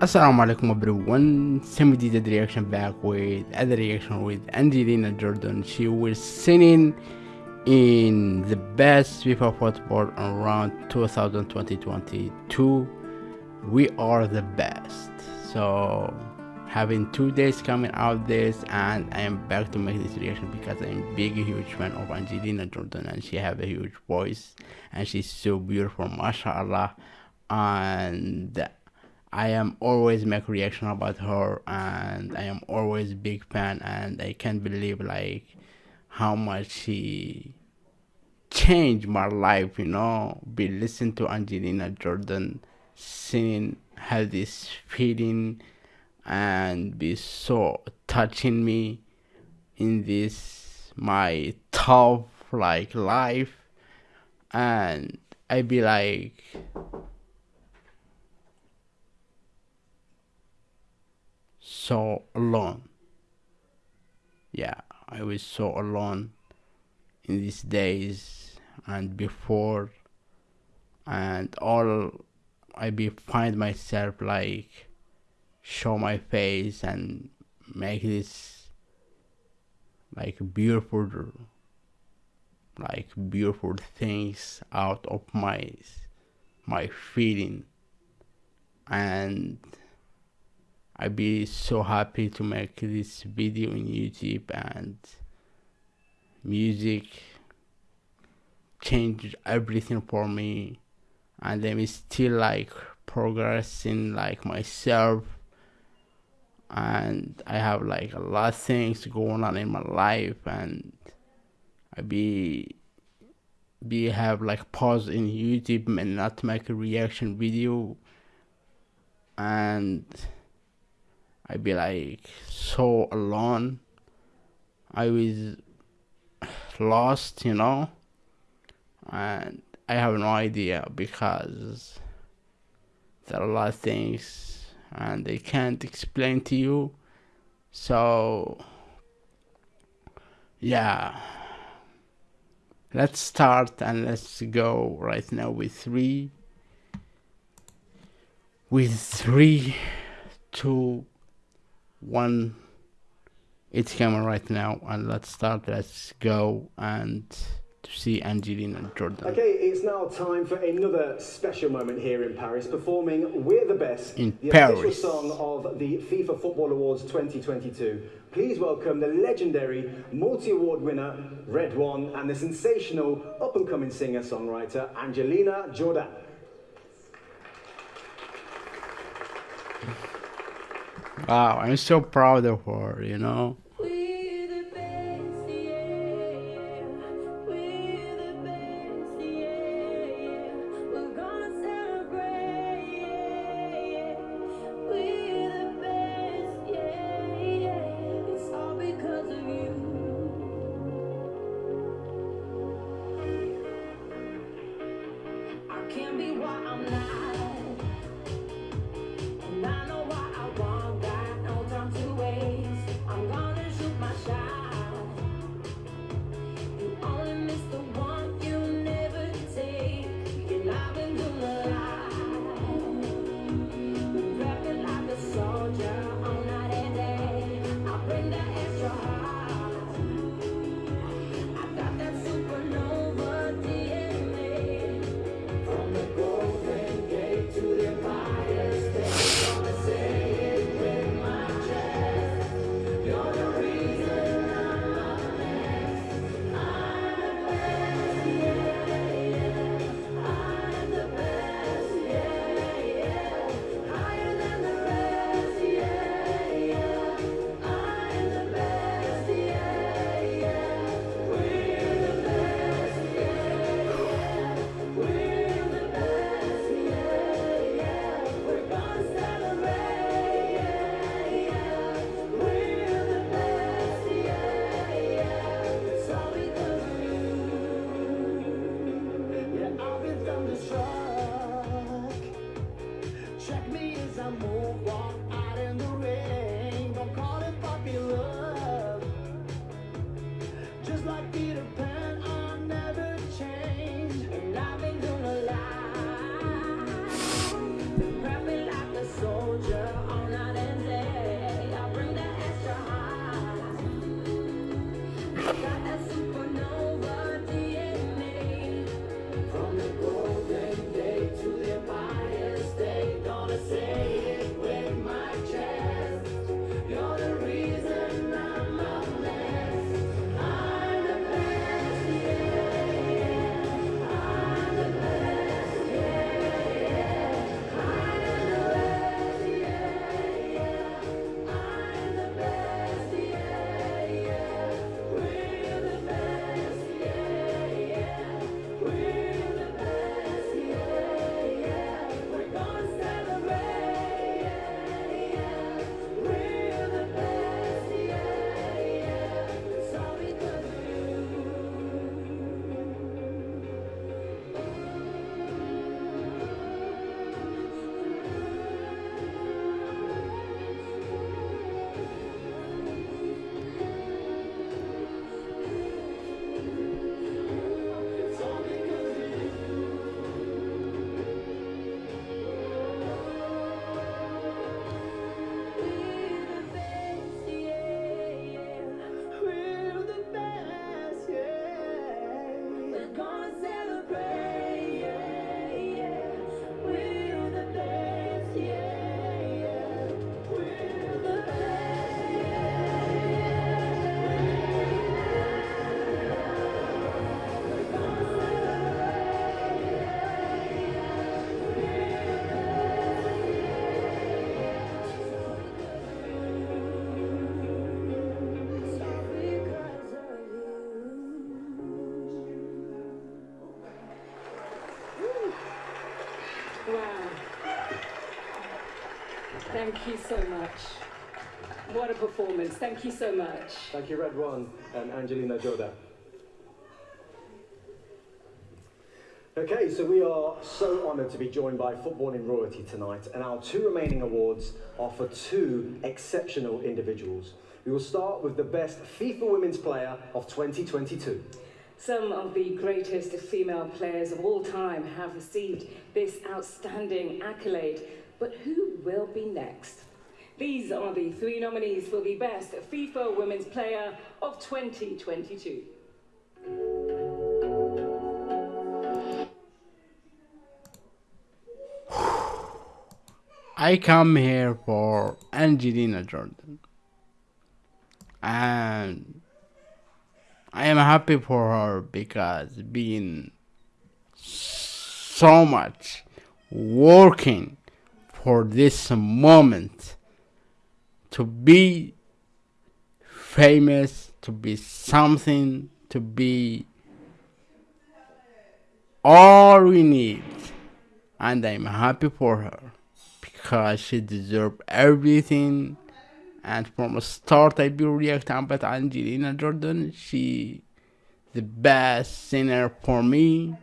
Assalamu alaikum everyone, Semi did the reaction back with other reaction with Angelina Jordan. She was singing in the best FIFA football around 2020-2022. We are the best. So having two days coming out this and I am back to make this reaction because I'm big huge fan of Angelina Jordan and she have a huge voice and she's so beautiful mashallah and I am always make reaction about her and I am always big fan and I can't believe like how much she changed my life, you know. Be listen to Angelina Jordan singing have this feeling and be so touching me in this my tough like life and I be like so alone. Yeah, I was so alone in these days and before and all I be find myself like show my face and make this like beautiful like beautiful things out of my my feeling and I'd be so happy to make this video on YouTube and music changed everything for me. And I'm still like progressing like myself. And I have like a lot of things going on in my life. And I be be have like pause in YouTube and not make a reaction video. And I'd be like so alone. I was lost, you know, and I have no idea because there are a lot of things and they can't explain to you. So, yeah, let's start and let's go right now with three, with three, two, one it's camera right now and let's start let's go and to see Angelina Jordan. Okay, it's now time for another special moment here in Paris, performing We're the Best, in the Paris. official song of the FIFA Football Awards 2022. Please welcome the legendary multi-award winner, Red One, and the sensational up-and-coming singer-songwriter, Angelina Jordan. Wow, I'm so proud of her, you know. Wow. Thank you so much. What a performance. Thank you so much. Thank you, Red One and Angelina Jordan. Okay, so we are so honoured to be joined by Footballing Royalty tonight, and our two remaining awards are for two exceptional individuals. We will start with the best FIFA Women's Player of 2022. Some of the greatest female players of all time have received this outstanding accolade, but who will be next? These are the three nominees for the best FIFA Women's Player of 2022. I come here for Angelina Jordan. And I am happy for her because being so much working for this moment to be famous, to be something, to be all we need. And I'm happy for her because she deserves everything. And from the start, I be reacting about Angelina Jordan. She the best singer for me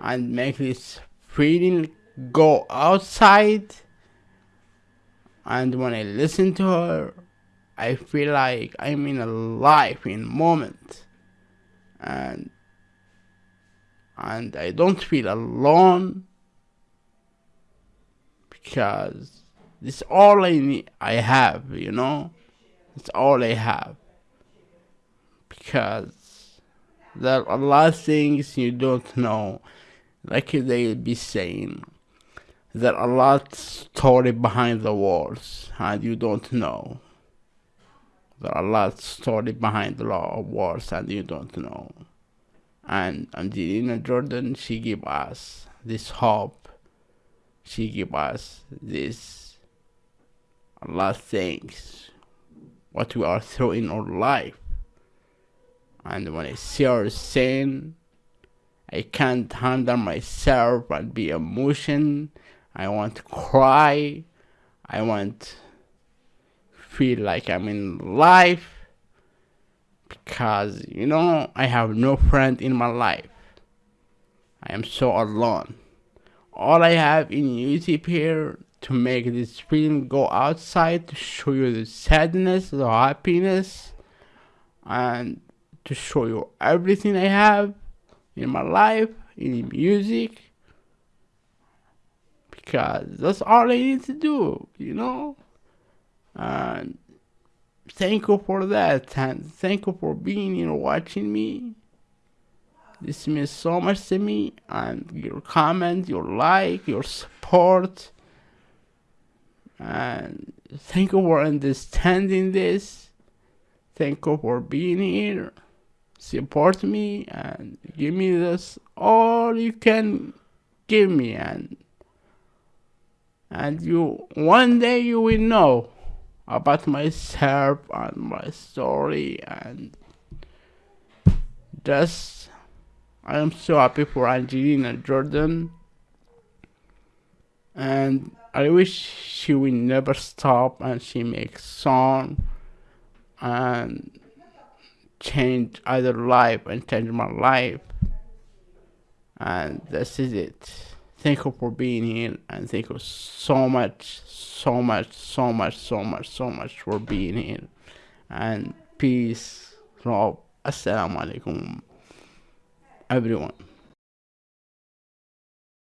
and make this feeling go outside. And when I listen to her, I feel like I'm in a life in moment. And and I don't feel alone because this all I need I have, you know? It's all I have. Because there are a lot of things you don't know. Like they be saying. There are a lot story behind the walls and you don't know. There are a lot story behind the walls and you don't know. And Angelina Jordan she give us this hope she give us this a lot of things. What we are through in our life. And when I see our sin, I can't handle myself and be emotion. I want to cry. I want feel like I'm in life. Because you know I have no friend in my life. I am so alone. All I have in YouTube here to make this film go outside to show you the sadness, the happiness, and to show you everything I have in my life, in music, because that's all I need to do, you know. And thank you for that, and thank you for being here watching me. This means so much to me, and your comment, your like, your support, and thank you for understanding this. Thank you for being here. Support me and give me this all you can give me, and and you one day you will know about myself and my story and just I am so happy for Angelina Jordan and I wish she will never stop and she makes song and change other life and change my life. And this is it. Thank you for being here and thank you so much so much so much so much so much for being here. And peace love. Assalamu alaikum everyone